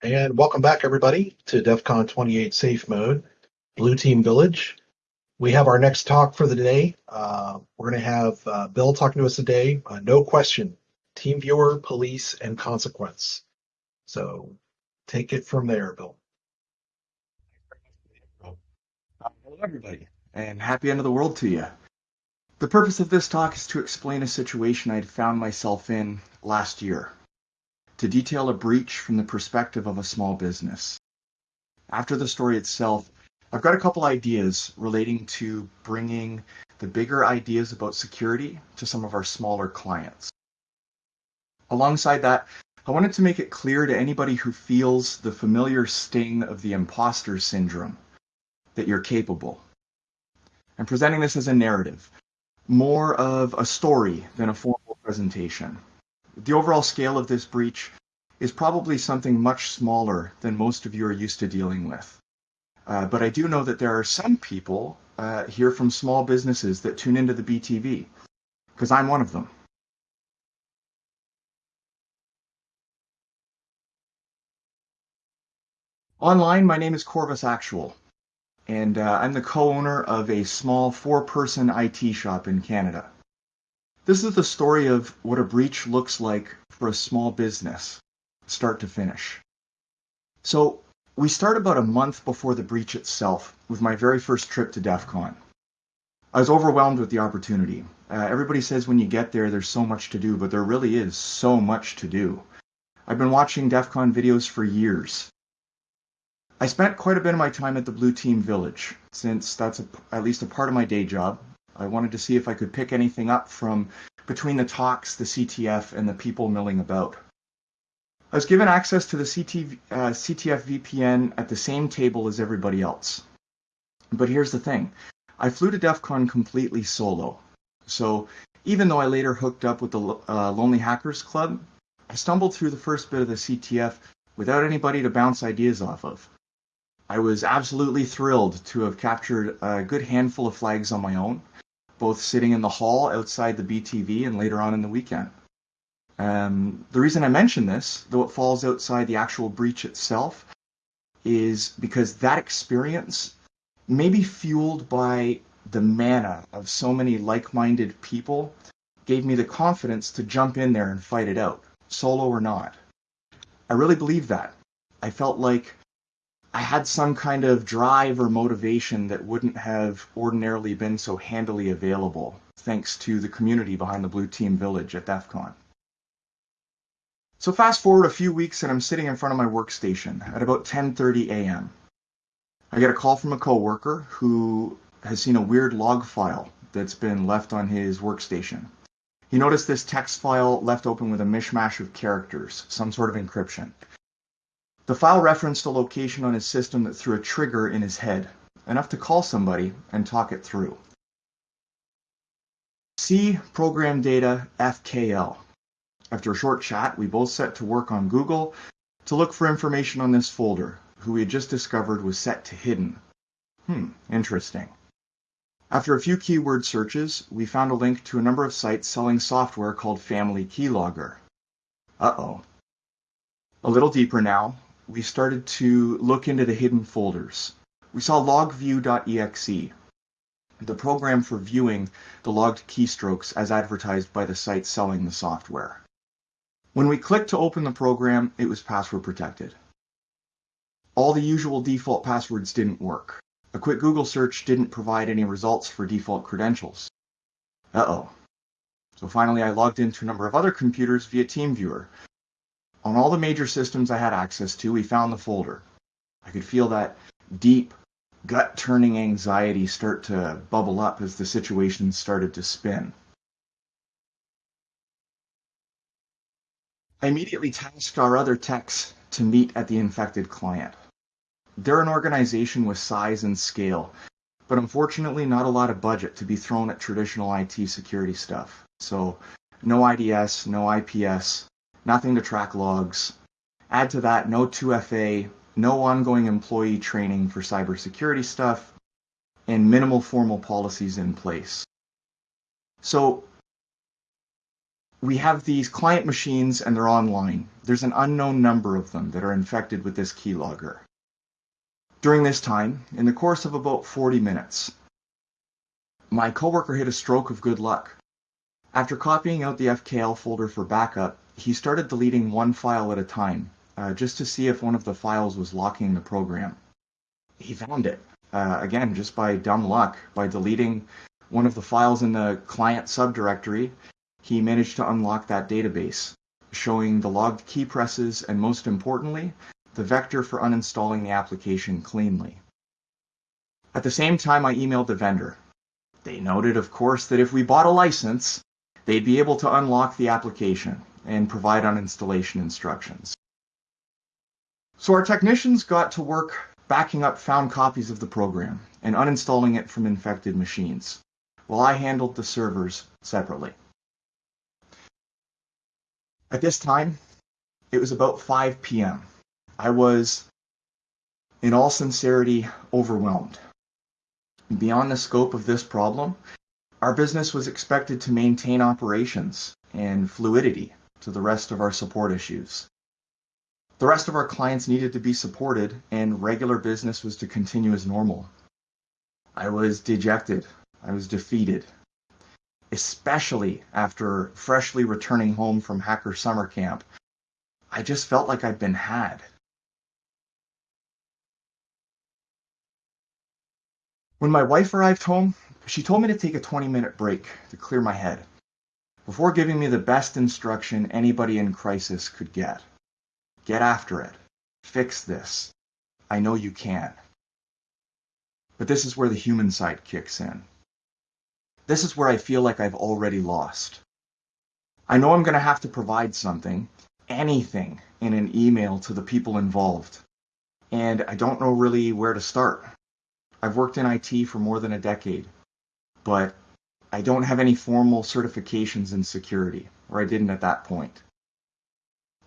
And welcome back, everybody, to DEF CON 28 Safe Mode, Blue Team Village. We have our next talk for the day. Uh, we're going to have uh, Bill talking to us today. Uh, no question, Team Viewer, Police, and Consequence. So take it from there, Bill. Hello, everybody, and happy end of the world to you. The purpose of this talk is to explain a situation I'd found myself in last year to detail a breach from the perspective of a small business. After the story itself, I've got a couple ideas relating to bringing the bigger ideas about security to some of our smaller clients. Alongside that, I wanted to make it clear to anybody who feels the familiar sting of the imposter syndrome that you're capable. I'm presenting this as a narrative, more of a story than a formal presentation. The overall scale of this breach is probably something much smaller than most of you are used to dealing with. Uh, but I do know that there are some people uh, here from small businesses that tune into the BTV, because I'm one of them. Online, my name is Corvus Actual, and uh, I'm the co-owner of a small four-person IT shop in Canada. This is the story of what a breach looks like for a small business, start to finish. So we start about a month before the breach itself with my very first trip to DEF CON. I was overwhelmed with the opportunity. Uh, everybody says when you get there, there's so much to do, but there really is so much to do. I've been watching DEF CON videos for years. I spent quite a bit of my time at the Blue Team Village, since that's a, at least a part of my day job, I wanted to see if I could pick anything up from between the talks, the CTF, and the people milling about. I was given access to the CT, uh, CTF VPN at the same table as everybody else. But here's the thing. I flew to DEF CON completely solo. So even though I later hooked up with the uh, Lonely Hackers Club, I stumbled through the first bit of the CTF without anybody to bounce ideas off of. I was absolutely thrilled to have captured a good handful of flags on my own, both sitting in the hall outside the BTV and later on in the weekend. Um, the reason I mention this, though it falls outside the actual breach itself, is because that experience may be fueled by the mana of so many like-minded people gave me the confidence to jump in there and fight it out, solo or not. I really believe that. I felt like I had some kind of drive or motivation that wouldn't have ordinarily been so handily available thanks to the community behind the Blue Team Village at DEF CON. So fast forward a few weeks and I'm sitting in front of my workstation at about 10:30 a.m. I get a call from a coworker who has seen a weird log file that's been left on his workstation. He noticed this text file left open with a mishmash of characters, some sort of encryption. The file referenced a location on his system that threw a trigger in his head, enough to call somebody and talk it through. C program data FKL. After a short chat, we both set to work on Google to look for information on this folder, who we had just discovered was set to hidden. Hmm, interesting. After a few keyword searches, we found a link to a number of sites selling software called Family Keylogger. Uh-oh. A little deeper now, we started to look into the hidden folders. We saw logview.exe, the program for viewing the logged keystrokes as advertised by the site selling the software. When we clicked to open the program, it was password protected. All the usual default passwords didn't work. A quick Google search didn't provide any results for default credentials. Uh-oh. So finally I logged into a number of other computers via TeamViewer on all the major systems I had access to, we found the folder. I could feel that deep, gut turning anxiety start to bubble up as the situation started to spin. I immediately tasked our other techs to meet at the infected client. They're an organization with size and scale, but unfortunately not a lot of budget to be thrown at traditional IT security stuff. So no IDS, no IPS, nothing to track logs. Add to that, no 2FA, no ongoing employee training for cybersecurity stuff, and minimal formal policies in place. So we have these client machines and they're online. There's an unknown number of them that are infected with this keylogger. During this time, in the course of about 40 minutes, my coworker hit a stroke of good luck. After copying out the FKL folder for backup, he started deleting one file at a time, uh, just to see if one of the files was locking the program. He found it, uh, again, just by dumb luck, by deleting one of the files in the client subdirectory, he managed to unlock that database, showing the logged key presses and most importantly, the vector for uninstalling the application cleanly. At the same time, I emailed the vendor. They noted, of course, that if we bought a license, they'd be able to unlock the application and provide uninstallation instructions. So our technicians got to work backing up found copies of the program and uninstalling it from infected machines, while I handled the servers separately. At this time, it was about 5 p.m. I was, in all sincerity, overwhelmed. Beyond the scope of this problem, our business was expected to maintain operations and fluidity to the rest of our support issues. The rest of our clients needed to be supported, and regular business was to continue as normal. I was dejected. I was defeated especially after freshly returning home from Hacker Summer Camp, I just felt like I'd been had. When my wife arrived home, she told me to take a 20 minute break to clear my head before giving me the best instruction anybody in crisis could get. Get after it. Fix this. I know you can. But this is where the human side kicks in. This is where I feel like I've already lost. I know I'm going to have to provide something, anything, in an email to the people involved. And I don't know really where to start. I've worked in IT for more than a decade, but I don't have any formal certifications in security, or I didn't at that point.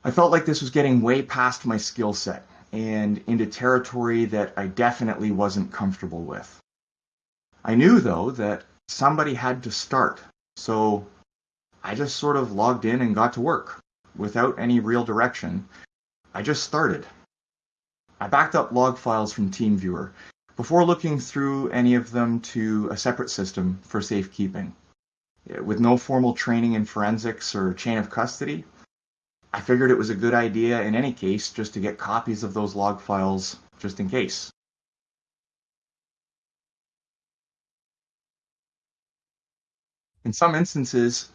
I felt like this was getting way past my skill set and into territory that I definitely wasn't comfortable with. I knew, though, that somebody had to start. So I just sort of logged in and got to work without any real direction. I just started. I backed up log files from TeamViewer before looking through any of them to a separate system for safekeeping. With no formal training in forensics or chain of custody, I figured it was a good idea in any case just to get copies of those log files just in case. In some instances,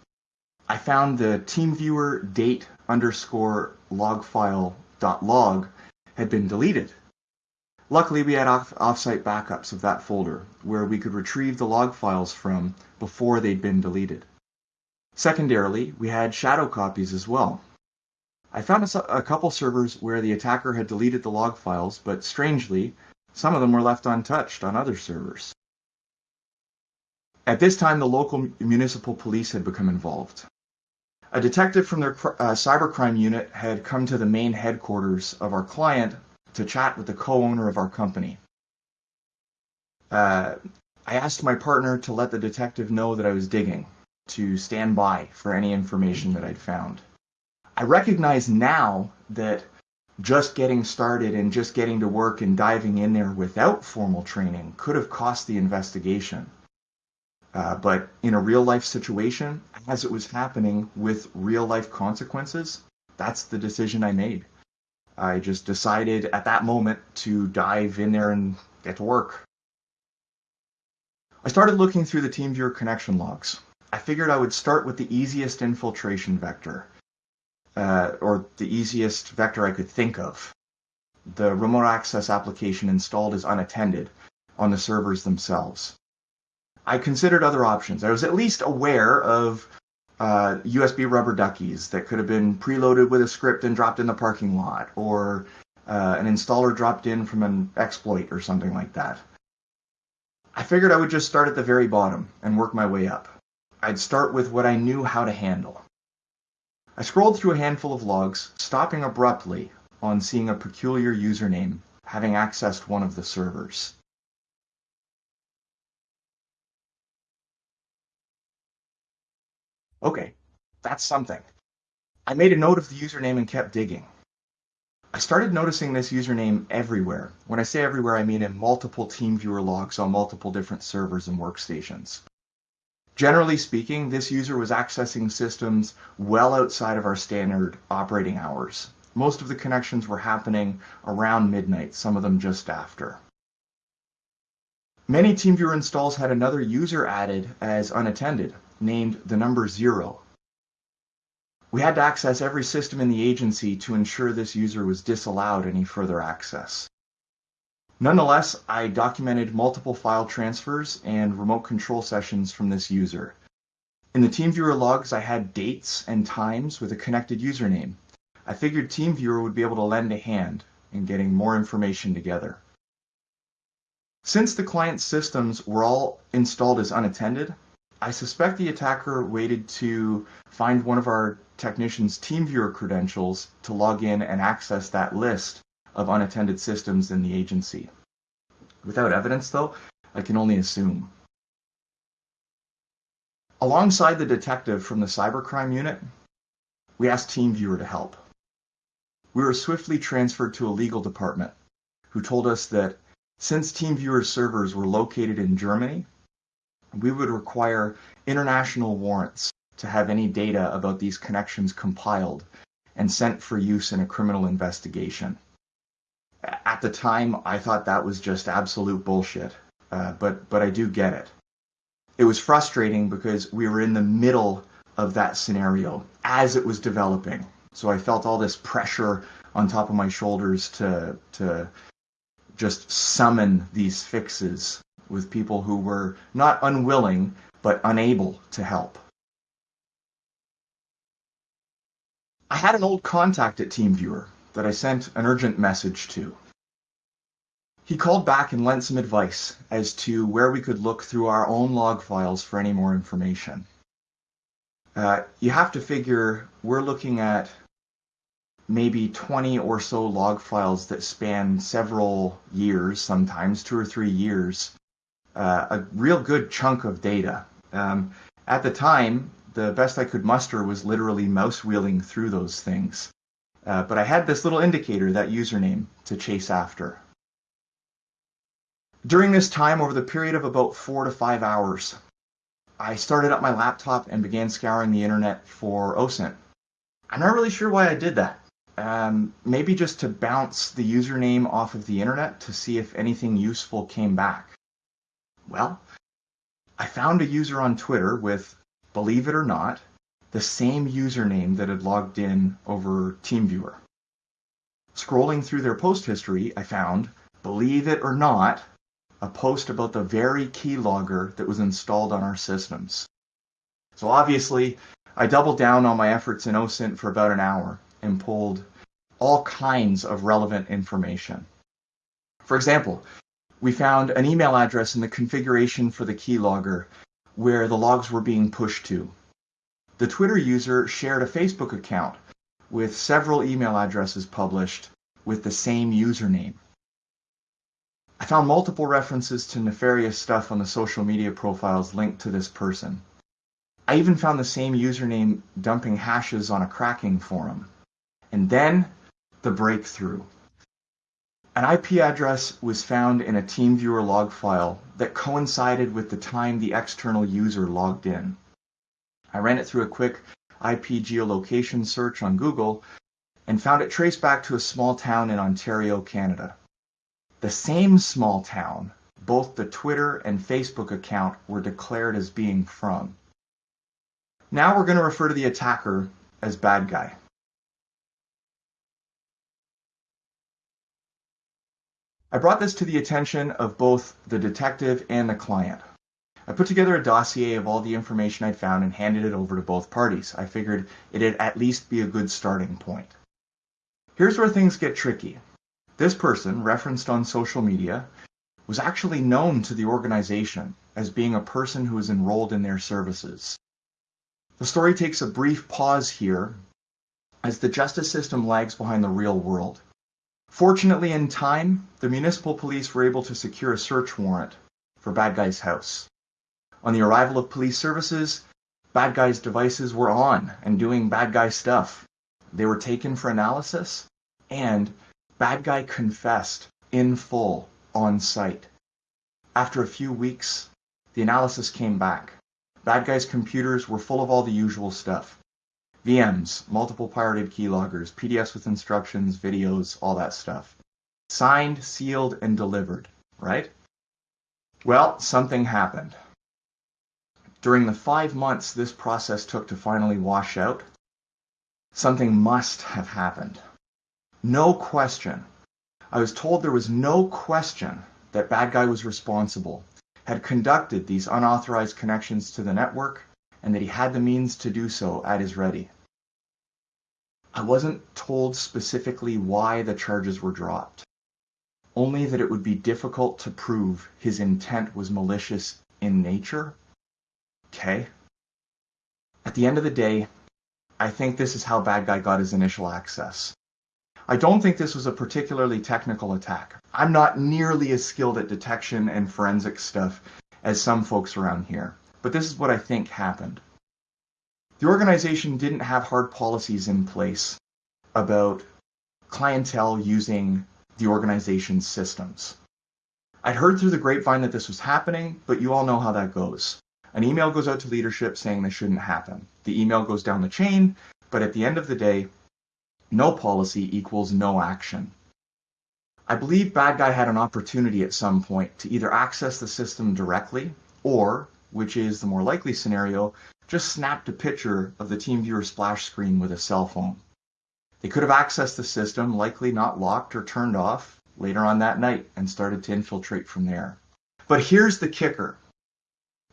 I found the TeamViewer date underscore log file dot log had been deleted. Luckily, we had off- offsite backups of that folder where we could retrieve the log files from before they'd been deleted. Secondarily, we had shadow copies as well. I found a, a couple servers where the attacker had deleted the log files, but strangely, some of them were left untouched on other servers. At this time, the local municipal police had become involved. A detective from their uh, cybercrime unit had come to the main headquarters of our client to chat with the co-owner of our company. Uh, I asked my partner to let the detective know that I was digging, to stand by for any information that I'd found. I recognize now that just getting started and just getting to work and diving in there without formal training could have cost the investigation. Uh, but in a real life situation, as it was happening with real life consequences, that's the decision I made. I just decided at that moment to dive in there and get to work. I started looking through the TeamViewer connection logs. I figured I would start with the easiest infiltration vector, uh, or the easiest vector I could think of. The remote access application installed is unattended on the servers themselves. I considered other options. I was at least aware of uh, USB rubber duckies that could have been preloaded with a script and dropped in the parking lot, or uh, an installer dropped in from an exploit or something like that. I figured I would just start at the very bottom and work my way up. I'd start with what I knew how to handle. I scrolled through a handful of logs, stopping abruptly on seeing a peculiar username having accessed one of the servers. Okay, that's something. I made a note of the username and kept digging. I started noticing this username everywhere. When I say everywhere, I mean in multiple TeamViewer logs on multiple different servers and workstations. Generally speaking, this user was accessing systems well outside of our standard operating hours. Most of the connections were happening around midnight, some of them just after. Many TeamViewer installs had another user added as unattended, named the number zero. We had to access every system in the agency to ensure this user was disallowed any further access. Nonetheless, I documented multiple file transfers and remote control sessions from this user. In the TeamViewer logs, I had dates and times with a connected username. I figured TeamViewer would be able to lend a hand in getting more information together. Since the client systems were all installed as unattended, I suspect the attacker waited to find one of our technicians' TeamViewer credentials to log in and access that list of unattended systems in the agency. Without evidence, though, I can only assume. Alongside the detective from the cybercrime unit, we asked TeamViewer to help. We were swiftly transferred to a legal department who told us that since TeamViewer's servers were located in Germany, we would require international warrants to have any data about these connections compiled and sent for use in a criminal investigation at the time, I thought that was just absolute bullshit. Uh, but but I do get it. It was frustrating because we were in the middle of that scenario as it was developing. So I felt all this pressure on top of my shoulders to to just summon these fixes with people who were not unwilling but unable to help. I had an old contact at TeamViewer that I sent an urgent message to. He called back and lent some advice as to where we could look through our own log files for any more information. Uh, you have to figure we're looking at maybe 20 or so log files that span several years, sometimes two or three years, uh, a real good chunk of data. Um, at the time, the best I could muster was literally mouse wheeling through those things. Uh, but I had this little indicator, that username, to chase after. During this time, over the period of about four to five hours, I started up my laptop and began scouring the internet for OSINT. I'm not really sure why I did that. Um, maybe just to bounce the username off of the internet to see if anything useful came back. Well, I found a user on Twitter with, believe it or not, the same username that had logged in over TeamViewer. Scrolling through their post history, I found, believe it or not, a post about the very keylogger that was installed on our systems. So obviously, I doubled down on my efforts in OSINT for about an hour and pulled all kinds of relevant information. For example, we found an email address in the configuration for the keylogger where the logs were being pushed to. The Twitter user shared a Facebook account with several email addresses published with the same username. I found multiple references to nefarious stuff on the social media profiles linked to this person. I even found the same username dumping hashes on a cracking forum. And then the breakthrough. An IP address was found in a TeamViewer log file that coincided with the time the external user logged in. I ran it through a quick IP geolocation search on Google and found it traced back to a small town in Ontario, Canada. The same small town both the Twitter and Facebook account were declared as being from. Now we're going to refer to the attacker as bad guy. I brought this to the attention of both the detective and the client. I put together a dossier of all the information I'd found and handed it over to both parties. I figured it'd at least be a good starting point. Here's where things get tricky. This person, referenced on social media, was actually known to the organization as being a person who was enrolled in their services. The story takes a brief pause here as the justice system lags behind the real world. Fortunately, in time, the municipal police were able to secure a search warrant for Bad Guy's house. On the arrival of police services, bad guys' devices were on and doing bad guy stuff. They were taken for analysis, and bad guy confessed in full on site. After a few weeks, the analysis came back. Bad guy's computers were full of all the usual stuff. VMs, multiple pirated keyloggers, PDFs with instructions, videos, all that stuff. Signed, sealed, and delivered, right? Well, something happened. During the five months this process took to finally wash out, something must have happened. No question. I was told there was no question that bad guy was responsible, had conducted these unauthorized connections to the network, and that he had the means to do so at his ready. I wasn't told specifically why the charges were dropped, only that it would be difficult to prove his intent was malicious in nature. Okay. At the end of the day, I think this is how Bad Guy got his initial access. I don't think this was a particularly technical attack. I'm not nearly as skilled at detection and forensic stuff as some folks around here, but this is what I think happened. The organization didn't have hard policies in place about clientele using the organization's systems. I'd heard through the grapevine that this was happening, but you all know how that goes. An email goes out to leadership saying this shouldn't happen. The email goes down the chain, but at the end of the day, no policy equals no action. I believe Bad Guy had an opportunity at some point to either access the system directly or, which is the more likely scenario, just snapped a picture of the TeamViewer splash screen with a cell phone. They could have accessed the system, likely not locked or turned off, later on that night and started to infiltrate from there. But here's the kicker.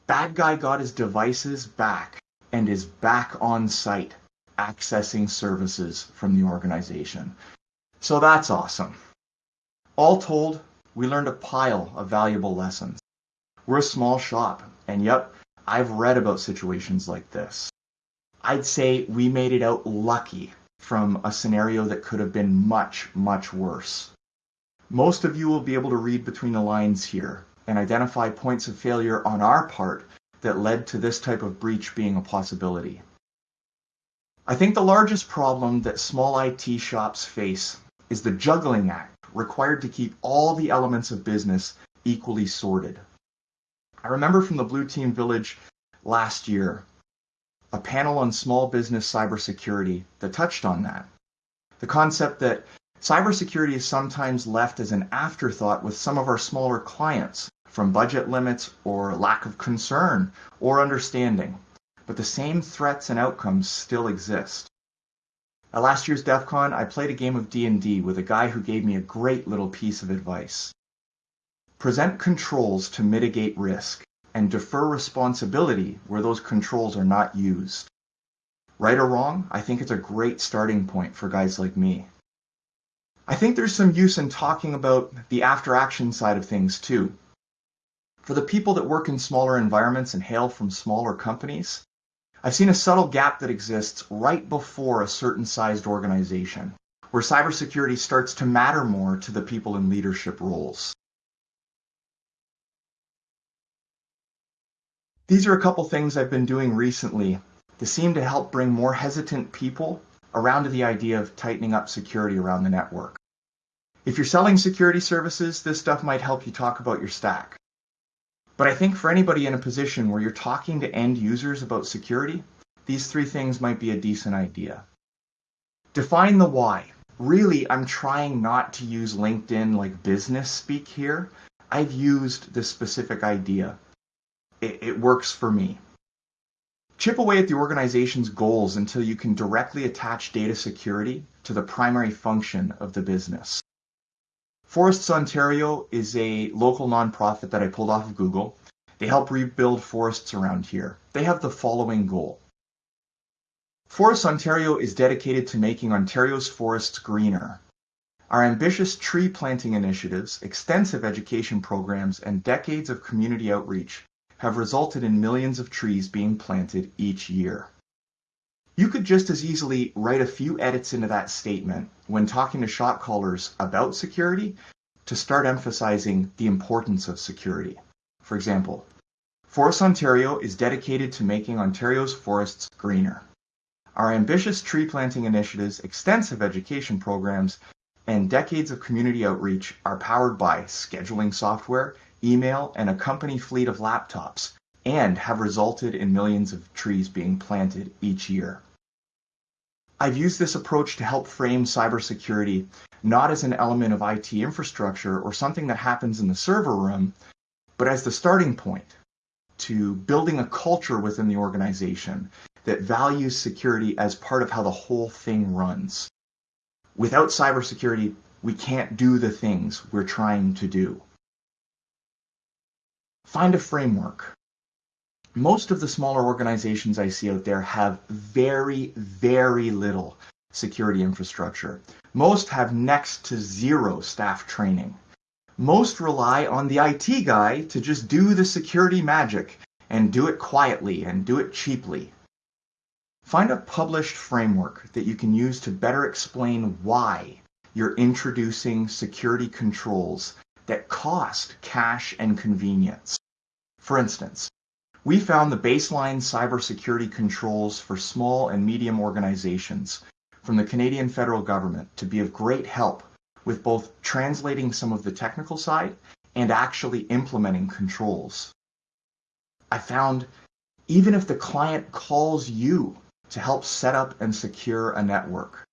Bad guy got his devices back and is back on site accessing services from the organization. So that's awesome. All told, we learned a pile of valuable lessons. We're a small shop, and yep, I've read about situations like this. I'd say we made it out lucky from a scenario that could have been much, much worse. Most of you will be able to read between the lines here and identify points of failure on our part that led to this type of breach being a possibility. I think the largest problem that small IT shops face is the juggling act required to keep all the elements of business equally sorted. I remember from the Blue Team Village last year a panel on small business cybersecurity that touched on that. The concept that cybersecurity is sometimes left as an afterthought with some of our smaller clients from budget limits or lack of concern or understanding. But the same threats and outcomes still exist. At last year's DEF CON, I played a game of D&D with a guy who gave me a great little piece of advice. Present controls to mitigate risk and defer responsibility where those controls are not used. Right or wrong, I think it's a great starting point for guys like me. I think there's some use in talking about the after action side of things too. For the people that work in smaller environments and hail from smaller companies, I've seen a subtle gap that exists right before a certain sized organization, where cybersecurity starts to matter more to the people in leadership roles. These are a couple things I've been doing recently to seem to help bring more hesitant people around to the idea of tightening up security around the network. If you're selling security services, this stuff might help you talk about your stack. But I think for anybody in a position where you're talking to end users about security, these three things might be a decent idea. Define the why. Really, I'm trying not to use LinkedIn like business speak here. I've used this specific idea it, it works for me. Chip away at the organization's goals until you can directly attach data security to the primary function of the business. Forests Ontario is a local nonprofit that I pulled off of Google. They help rebuild forests around here. They have the following goal. Forests Ontario is dedicated to making Ontario's forests greener. Our ambitious tree planting initiatives, extensive education programs, and decades of community outreach have resulted in millions of trees being planted each year. You could just as easily write a few edits into that statement when talking to shot callers about security to start emphasizing the importance of security. For example, Forest Ontario is dedicated to making Ontario's forests greener. Our ambitious tree planting initiatives, extensive education programs, and decades of community outreach are powered by scheduling software, email, and a company fleet of laptops, and have resulted in millions of trees being planted each year. I've used this approach to help frame cybersecurity not as an element of IT infrastructure or something that happens in the server room, but as the starting point to building a culture within the organization that values security as part of how the whole thing runs. Without cybersecurity, we can't do the things we're trying to do. Find a framework. Most of the smaller organizations I see out there have very, very little security infrastructure. Most have next to zero staff training. Most rely on the IT guy to just do the security magic and do it quietly and do it cheaply. Find a published framework that you can use to better explain why you're introducing security controls that cost cash and convenience. For instance, we found the baseline cybersecurity controls for small and medium organizations from the Canadian federal government to be of great help with both translating some of the technical side and actually implementing controls. I found even if the client calls you to help set up and secure a network,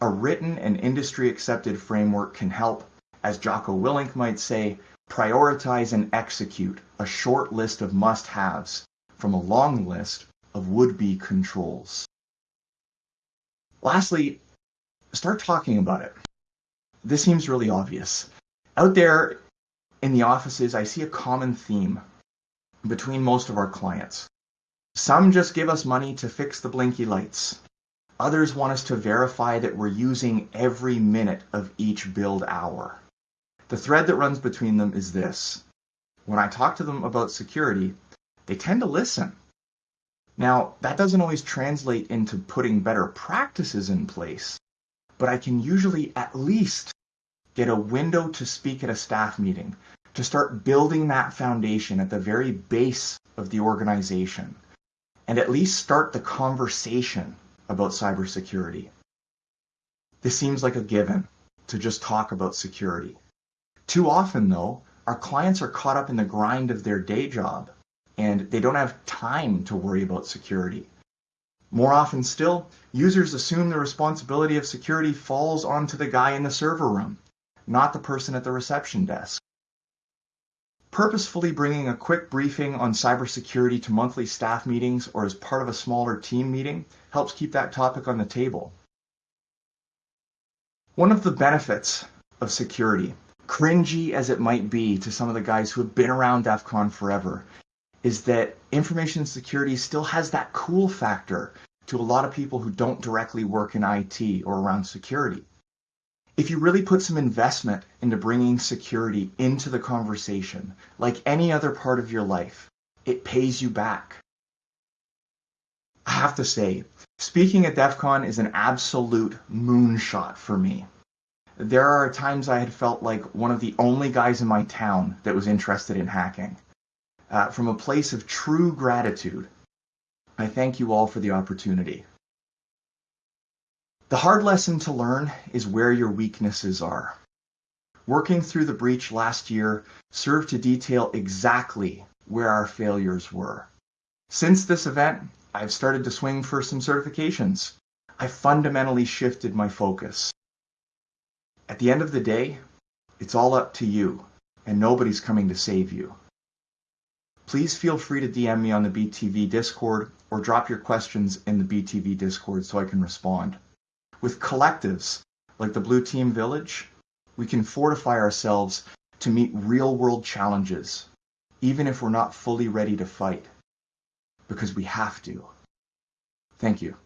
a written and industry accepted framework can help, as Jocko Willink might say, prioritize and execute a short list of must haves from a long list of would be controls. Lastly, start talking about it. This seems really obvious. Out there in the offices, I see a common theme between most of our clients. Some just give us money to fix the blinky lights. Others want us to verify that we're using every minute of each build hour. The thread that runs between them is this. When I talk to them about security, they tend to listen. Now, that doesn't always translate into putting better practices in place, but I can usually at least get a window to speak at a staff meeting to start building that foundation at the very base of the organization and at least start the conversation about cybersecurity. This seems like a given to just talk about security. Too often, though, our clients are caught up in the grind of their day job and they don't have time to worry about security. More often still, users assume the responsibility of security falls onto the guy in the server room, not the person at the reception desk. Purposefully bringing a quick briefing on cybersecurity to monthly staff meetings or as part of a smaller team meeting helps keep that topic on the table. One of the benefits of security, cringy as it might be to some of the guys who have been around DEF CON forever, is that information security still has that cool factor to a lot of people who don't directly work in IT or around security. If you really put some investment into bringing security into the conversation, like any other part of your life, it pays you back. I have to say, speaking at DEF CON is an absolute moonshot for me. There are times I had felt like one of the only guys in my town that was interested in hacking uh, from a place of true gratitude, I thank you all for the opportunity. The hard lesson to learn is where your weaknesses are. Working through the breach last year served to detail exactly where our failures were. Since this event, I've started to swing for some certifications. I fundamentally shifted my focus. At the end of the day, it's all up to you, and nobody's coming to save you. Please feel free to DM me on the BTV Discord or drop your questions in the BTV Discord so I can respond. With collectives like the Blue Team Village, we can fortify ourselves to meet real world challenges, even if we're not fully ready to fight, because we have to. Thank you.